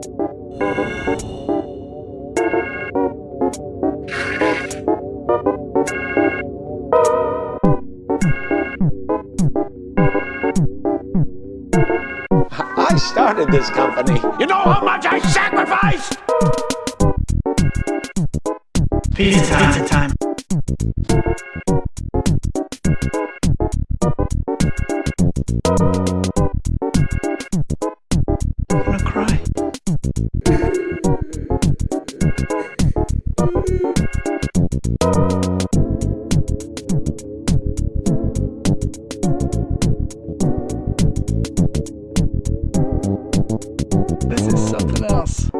I started this company. You know how much I sacrificed? Pizza time. Pizza time. something else.